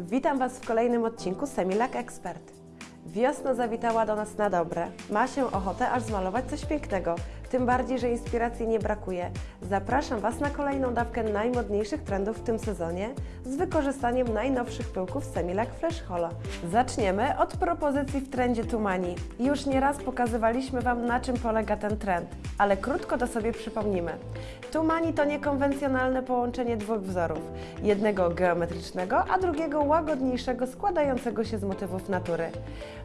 Witam Was w kolejnym odcinku Semilak Expert. Wiosna zawitała do nas na dobre. Ma się ochotę aż zmalować coś pięknego, tym bardziej, że inspiracji nie brakuje. Zapraszam Was na kolejną dawkę najmodniejszych trendów w tym sezonie z wykorzystaniem najnowszych pyłków Semilak Fresh Holo. Zaczniemy od propozycji w trendzie Tumani. Już nieraz pokazywaliśmy Wam na czym polega ten trend, ale krótko to sobie przypomnimy. Tumani to niekonwencjonalne połączenie dwóch wzorów. Jednego geometrycznego, a drugiego łagodniejszego składającego się z motywów natury.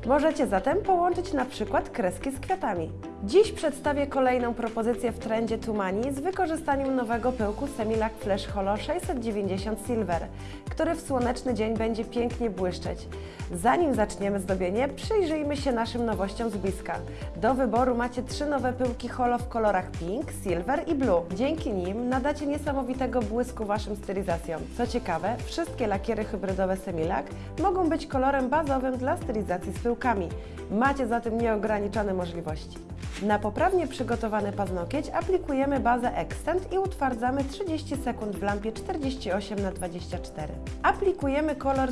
Możecie zatem połączyć na przykład kreski z kwiatami. Dziś przedstawię kolejną propozycję w trendzie Tumani z wykorzystaniem nowego pyłku Semilak Flash Holo 690 Silver, który w słoneczny dzień będzie pięknie błyszczeć. Zanim zaczniemy zdobienie, przyjrzyjmy się naszym nowościom z bliska. Do wyboru macie trzy nowe pyłki holo w kolorach pink, silver i blue. Dzięki nim nadacie niesamowitego błysku Waszym stylizacjom. Co ciekawe, wszystkie lakiery hybrydowe Semilak mogą być kolorem bazowym dla stylizacji z pyłkami. Macie zatem nieograniczone możliwości. Na poprawnie przygotowany paznokieć aplikujemy bazę Extend i utwardzamy 30 sekund w lampie 48 na 24 Aplikujemy kolor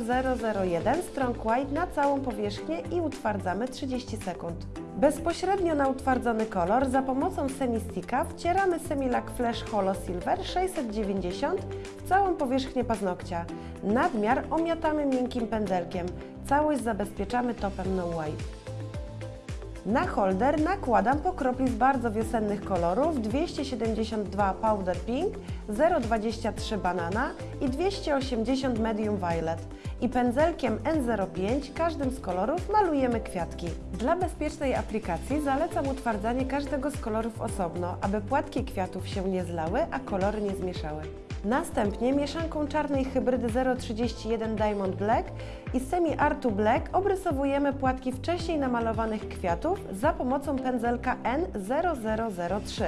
001 Strong White na całą powierzchnię i utwardzamy 30 sekund. Bezpośrednio na utwardzony kolor za pomocą semistika wcieramy Semilak Flash Holo Silver 690 w całą powierzchnię paznokcia. Nadmiar omiatamy miękkim pędzelkiem. Całość zabezpieczamy topem No Wipe. Na holder nakładam po kropli z bardzo wiosennych kolorów 272 Powder Pink, 023 Banana i 280 Medium Violet. I pędzelkiem N05 każdym z kolorów malujemy kwiatki. Dla bezpiecznej aplikacji zalecam utwardzanie każdego z kolorów osobno, aby płatki kwiatów się nie zlały, a kolory nie zmieszały. Następnie mieszanką czarnej hybrydy 031 Diamond Black i Semi Artu Black obrysowujemy płatki wcześniej namalowanych kwiatów za pomocą pędzelka N0003.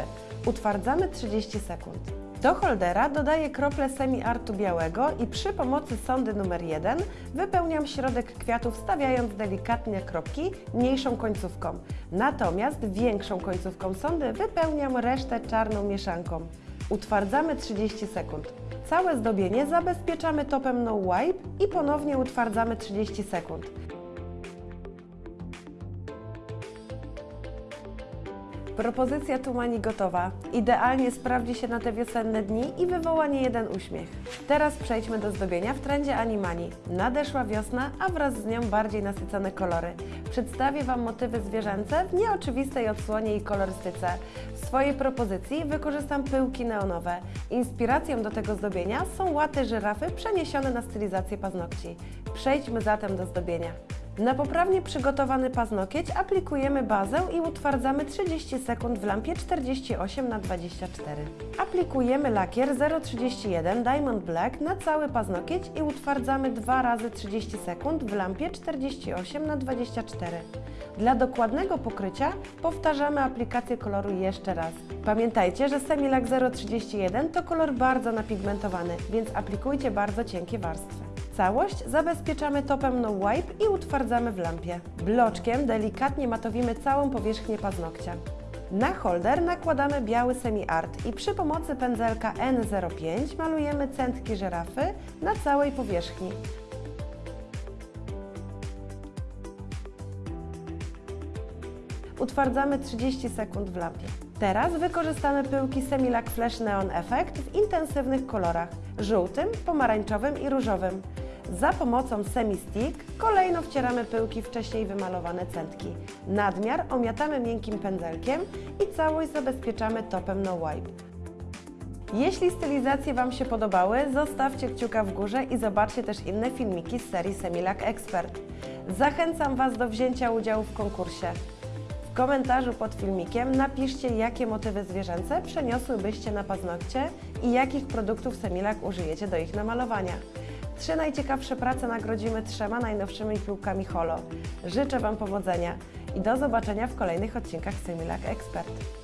Utwardzamy 30 sekund. Do holdera dodaję krople Semi Artu białego i przy pomocy sondy numer 1 wypełniam środek kwiatów stawiając delikatnie kropki mniejszą końcówką. Natomiast większą końcówką sondy wypełniam resztę czarną mieszanką. Utwardzamy 30 sekund. Całe zdobienie zabezpieczamy topem No Wipe i ponownie utwardzamy 30 sekund. Propozycja Tumani gotowa. Idealnie sprawdzi się na te wiosenne dni i wywoła nie jeden uśmiech. Teraz przejdźmy do zdobienia w trendzie Animani. Nadeszła wiosna, a wraz z nią bardziej nasycone kolory. Przedstawię Wam motywy zwierzęce w nieoczywistej odsłonie i kolorystyce. W swojej propozycji wykorzystam pyłki neonowe. Inspiracją do tego zdobienia są łaty żyrafy przeniesione na stylizację paznokci. Przejdźmy zatem do zdobienia. Na poprawnie przygotowany paznokieć aplikujemy bazę i utwardzamy 30 sekund w lampie 48 na 24 Aplikujemy lakier 031 Diamond Black na cały paznokieć i utwardzamy dwa razy 30 sekund w lampie 48 na 24 Dla dokładnego pokrycia powtarzamy aplikację koloru jeszcze raz. Pamiętajcie, że Semilak 031 to kolor bardzo napigmentowany, więc aplikujcie bardzo cienkie warstwy. Całość zabezpieczamy topem No Wipe i utwardzamy w lampie. Bloczkiem delikatnie matowimy całą powierzchnię paznokcia. Na holder nakładamy biały Semi Art i przy pomocy pędzelka N05 malujemy centki żyrafy na całej powierzchni. Utwardzamy 30 sekund w lampie. Teraz wykorzystamy pyłki Semilak Flash Neon Effect w intensywnych kolorach żółtym, pomarańczowym i różowym. Za pomocą semi-stick kolejno wcieramy pyłki wcześniej wymalowane centki. Nadmiar omiatamy miękkim pędzelkiem i całość zabezpieczamy topem No Wipe. Jeśli stylizacje Wam się podobały, zostawcie kciuka w górze i zobaczcie też inne filmiki z serii Semilak Expert. Zachęcam Was do wzięcia udziału w konkursie. W komentarzu pod filmikiem napiszcie, jakie motywy zwierzęce przeniosłybyście na paznokcie i jakich produktów Semilak użyjecie do ich namalowania. Trzy najciekawsze prace nagrodzimy trzema najnowszymi piłkami Holo. Życzę Wam powodzenia i do zobaczenia w kolejnych odcinkach Semilak Expert.